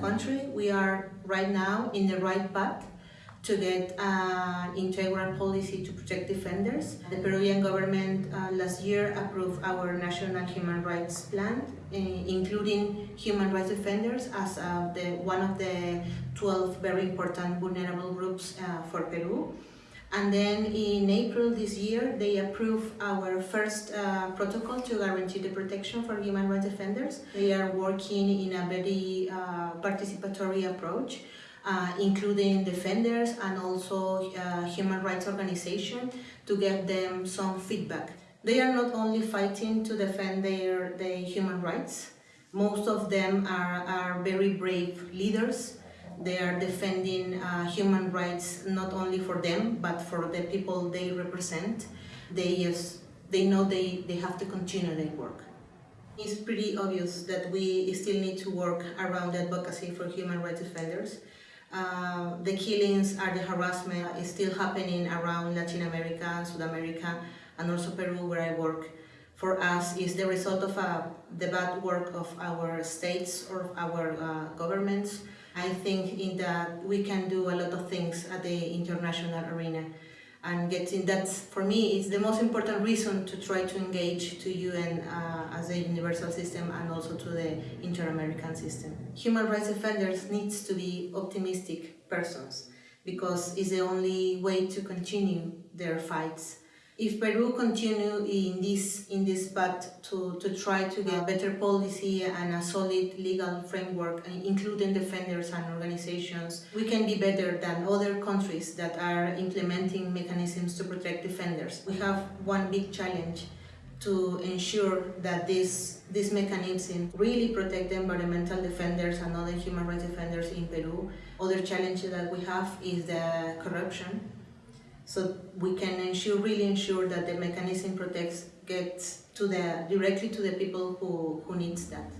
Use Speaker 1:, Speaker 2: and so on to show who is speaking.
Speaker 1: country, we are right now in the right path to get an integral policy to protect defenders. The Peruvian government uh, last year approved our national human rights plan, uh, including human rights defenders as uh, the, one of the 12 very important vulnerable groups uh, for Peru. And then in April this year, they approved our first uh, protocol to guarantee the protection for human rights defenders. They are working in a very uh, participatory approach, uh, including defenders and also uh, human rights organizations to get them some feedback. They are not only fighting to defend their, their human rights, most of them are, are very brave leaders they are defending uh, human rights not only for them but for the people they represent. They just they know they, they have to continue their work. It's pretty obvious that we still need to work around advocacy for human rights defenders. Uh, the killings are the harassment is still happening around Latin America, South America, and also Peru where I work. For us, is the result of uh, the bad work of our states or our uh, governments I think in that we can do a lot of things at the international arena and getting that for me is the most important reason to try to engage to UN uh, as a universal system and also to the inter-American system. Human rights defenders needs to be optimistic persons because it's the only way to continue their fights if Peru continue in this in this path to, to try to get better policy and a solid legal framework, including defenders and organizations, we can be better than other countries that are implementing mechanisms to protect defenders. We have one big challenge to ensure that this, this mechanism really protect environmental defenders and other human rights defenders in Peru. Other challenge that we have is the corruption so we can ensure, really ensure that the mechanism protects, gets to the, directly to the people who, who needs that.